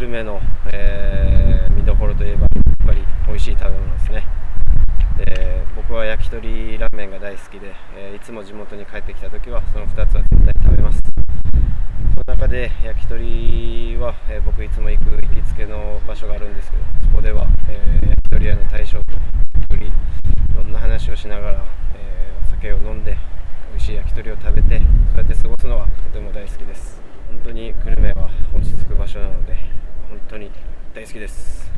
目の、えー、見どころといえばやっぱり美味しい食べ物ですね。で僕は焼き鳥ラーメンが大好きで、えー、いつも地元に帰ってきた時はその2つは絶対食べます。その中で焼き鳥は、えー、僕いつも行く行きつけの場所があるんですけどそこでは、えー、焼き鳥屋の大将と一人いろんな話をしながら、えお酒を飲んで美味しい焼き鳥を食べてそうやって過ごすのはとても大好きです。本当に久留米大好きです。